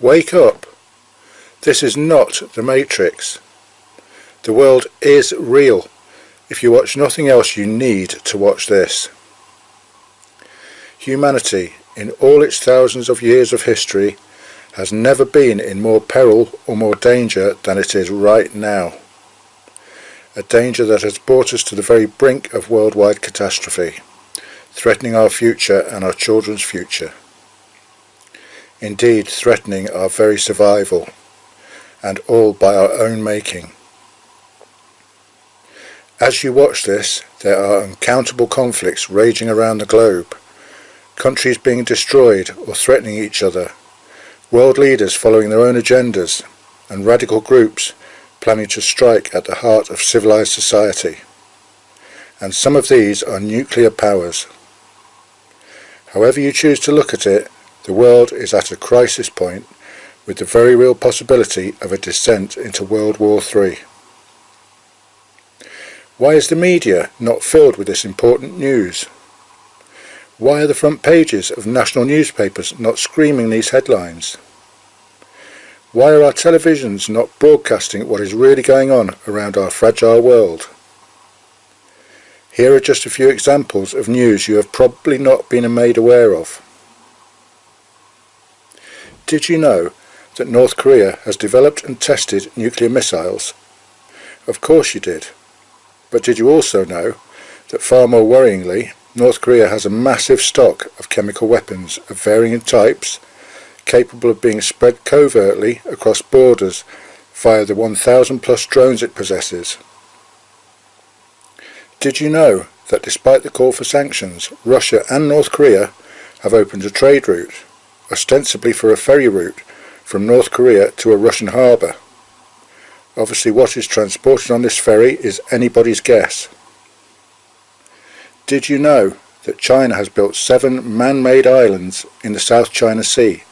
Wake up! This is not the Matrix. The world is real. If you watch nothing else you need to watch this. Humanity, in all its thousands of years of history, has never been in more peril or more danger than it is right now. A danger that has brought us to the very brink of worldwide catastrophe, threatening our future and our children's future. Indeed, threatening our very survival, and all by our own making. As you watch this, there are uncountable conflicts raging around the globe, countries being destroyed or threatening each other, world leaders following their own agendas, and radical groups planning to strike at the heart of civilized society. And some of these are nuclear powers. However you choose to look at it, the world is at a crisis point with the very real possibility of a descent into World War III. Why is the media not filled with this important news? Why are the front pages of national newspapers not screaming these headlines? Why are our televisions not broadcasting what is really going on around our fragile world? Here are just a few examples of news you have probably not been made aware of. Did you know that North Korea has developed and tested nuclear missiles? Of course you did. But did you also know that far more worryingly, North Korea has a massive stock of chemical weapons of varying types capable of being spread covertly across borders via the 1000 plus drones it possesses. Did you know that despite the call for sanctions, Russia and North Korea have opened a trade route, ostensibly for a ferry route, from North Korea to a Russian harbour? Obviously what is transported on this ferry is anybody's guess. Did you know that China has built seven man-made islands in the South China Sea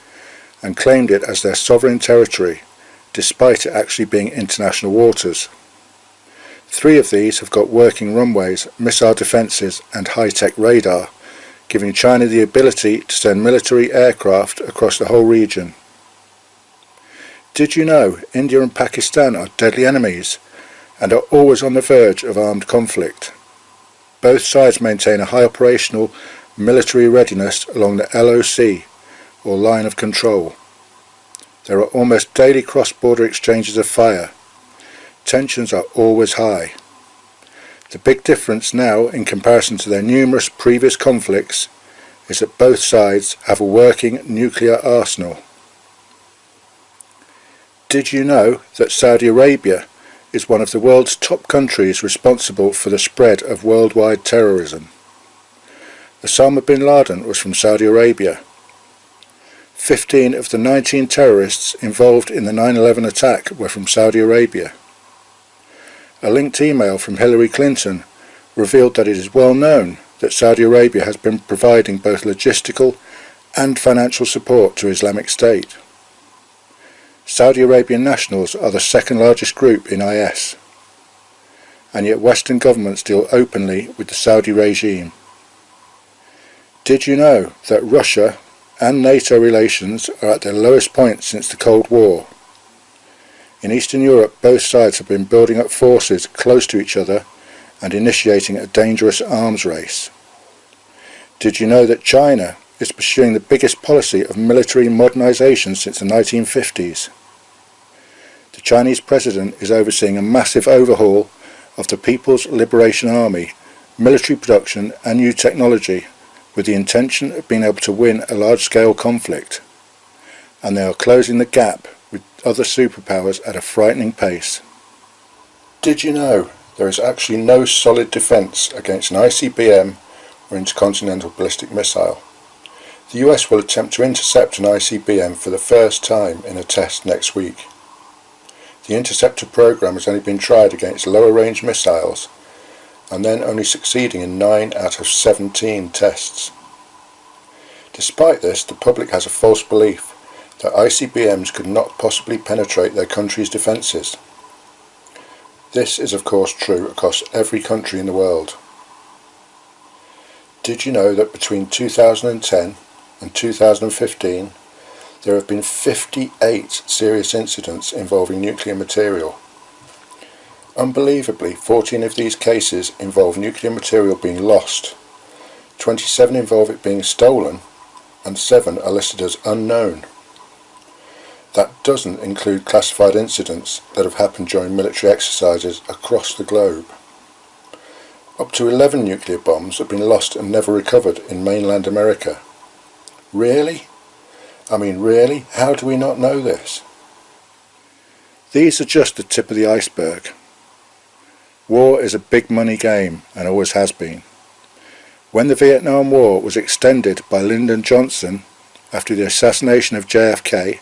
and claimed it as their sovereign territory, despite it actually being international waters? Three of these have got working runways, missile defences and high-tech radar, giving China the ability to send military aircraft across the whole region. Did you know India and Pakistan are deadly enemies and are always on the verge of armed conflict? Both sides maintain a high operational military readiness along the LOC, or line of control. There are almost daily cross-border exchanges of fire. Tensions are always high. The big difference now in comparison to their numerous previous conflicts is that both sides have a working nuclear arsenal. Did you know that Saudi Arabia is one of the world's top countries responsible for the spread of worldwide terrorism? Osama bin Laden was from Saudi Arabia. 15 of the 19 terrorists involved in the 9-11 attack were from Saudi Arabia. A linked email from Hillary Clinton revealed that it is well known that Saudi Arabia has been providing both logistical and financial support to Islamic State. Saudi Arabian nationals are the second largest group in IS, and yet Western governments deal openly with the Saudi regime. Did you know that Russia and NATO relations are at their lowest point since the Cold War? In Eastern Europe both sides have been building up forces close to each other and initiating a dangerous arms race. Did you know that China is pursuing the biggest policy of military modernization since the 1950s. The Chinese president is overseeing a massive overhaul of the People's Liberation Army, military production and new technology with the intention of being able to win a large-scale conflict. And they are closing the gap with other superpowers at a frightening pace. Did you know there is actually no solid defence against an ICBM or intercontinental ballistic missile? The US will attempt to intercept an ICBM for the first time in a test next week. The interceptor program has only been tried against lower range missiles and then only succeeding in 9 out of 17 tests. Despite this, the public has a false belief that ICBMs could not possibly penetrate their country's defences. This is of course true across every country in the world. Did you know that between 2010 and 2015 there have been 58 serious incidents involving nuclear material. Unbelievably, 14 of these cases involve nuclear material being lost, 27 involve it being stolen, and 7 are listed as unknown. That doesn't include classified incidents that have happened during military exercises across the globe. Up to 11 nuclear bombs have been lost and never recovered in mainland America. Really? I mean really? How do we not know this? These are just the tip of the iceberg. War is a big money game and always has been. When the Vietnam War was extended by Lyndon Johnson after the assassination of JFK,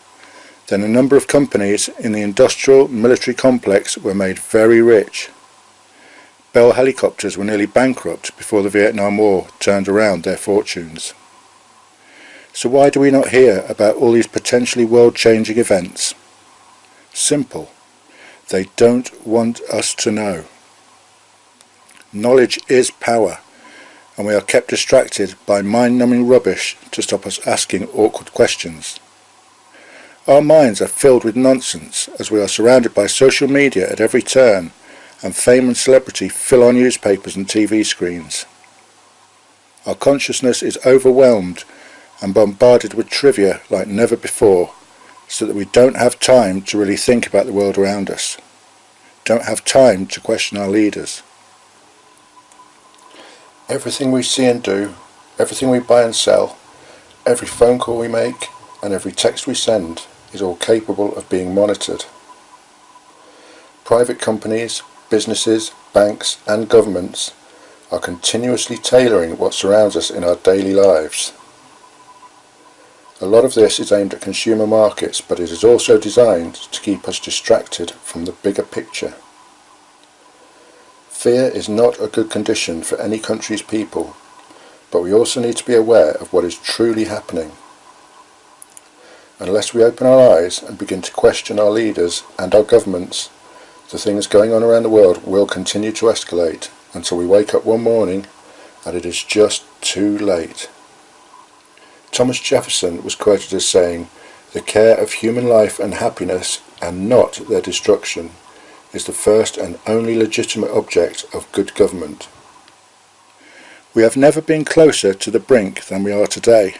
then a number of companies in the industrial military complex were made very rich. Bell helicopters were nearly bankrupt before the Vietnam War turned around their fortunes. So why do we not hear about all these potentially world-changing events? Simple. They don't want us to know. Knowledge is power, and we are kept distracted by mind-numbing rubbish to stop us asking awkward questions. Our minds are filled with nonsense as we are surrounded by social media at every turn and fame and celebrity fill our newspapers and TV screens. Our consciousness is overwhelmed and bombarded with trivia like never before so that we don't have time to really think about the world around us, don't have time to question our leaders. Everything we see and do, everything we buy and sell, every phone call we make and every text we send is all capable of being monitored. Private companies, businesses, banks and governments are continuously tailoring what surrounds us in our daily lives. A lot of this is aimed at consumer markets but it is also designed to keep us distracted from the bigger picture. Fear is not a good condition for any country's people, but we also need to be aware of what is truly happening. Unless we open our eyes and begin to question our leaders and our governments, the things going on around the world will continue to escalate until we wake up one morning and it is just too late. Thomas Jefferson was quoted as saying, the care of human life and happiness and not their destruction is the first and only legitimate object of good government. We have never been closer to the brink than we are today,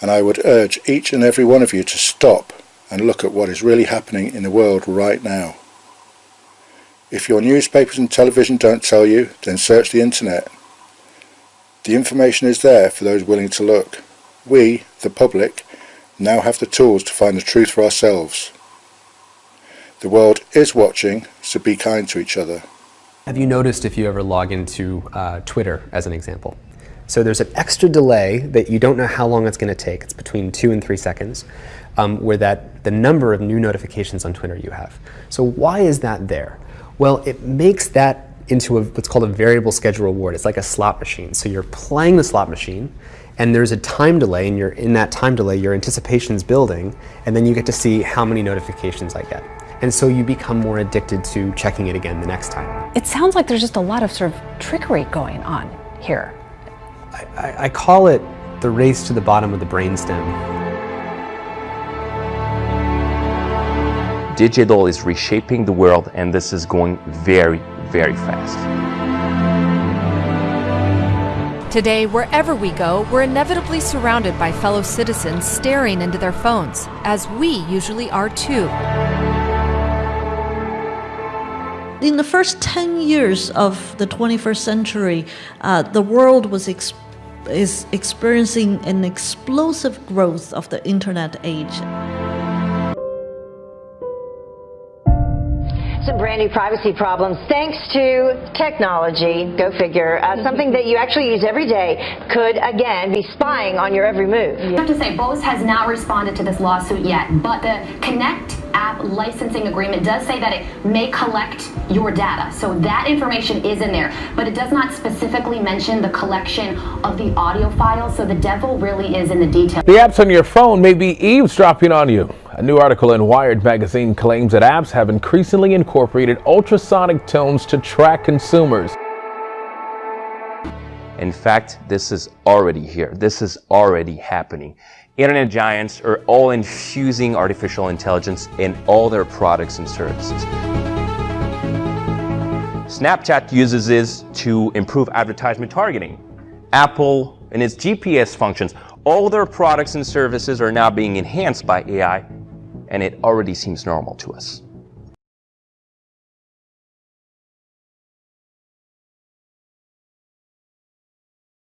and I would urge each and every one of you to stop and look at what is really happening in the world right now. If your newspapers and television don't tell you, then search the internet. The information is there for those willing to look. We, the public, now have the tools to find the truth for ourselves. The world is watching, so be kind to each other. Have you noticed if you ever log into uh, Twitter, as an example? So there's an extra delay that you don't know how long it's going to take. It's between two and three seconds, um, where that the number of new notifications on Twitter you have. So why is that there? Well, it makes that into a, what's called a variable schedule reward. It's like a slot machine. So you're playing the slot machine, and there's a time delay, and you're in that time delay, your anticipation's building, and then you get to see how many notifications I get and so you become more addicted to checking it again the next time. It sounds like there's just a lot of sort of trickery going on here. I, I, I call it the race to the bottom of the brainstem. Digital is reshaping the world and this is going very, very fast. Today, wherever we go, we're inevitably surrounded by fellow citizens staring into their phones, as we usually are too. In the first 10 years of the 21st century, uh, the world was ex is experiencing an explosive growth of the internet age. Some brand new privacy problems thanks to technology, go figure. Uh, something that you actually use every day could, again, be spying on your every move. I have to say, Bose has not responded to this lawsuit yet, but the Connect app licensing agreement does say that it may collect your data. So that information is in there, but it does not specifically mention the collection of the audio files. So the devil really is in the details. The apps on your phone may be eavesdropping on you. A new article in Wired magazine claims that apps have increasingly incorporated ultrasonic tones to track consumers. In fact, this is already here. This is already happening. internet giants are all infusing artificial intelligence in all their products and services. Snapchat uses this to improve advertisement targeting. Apple and its GPS functions, all their products and services are now being enhanced by AI, and it already seems normal to us.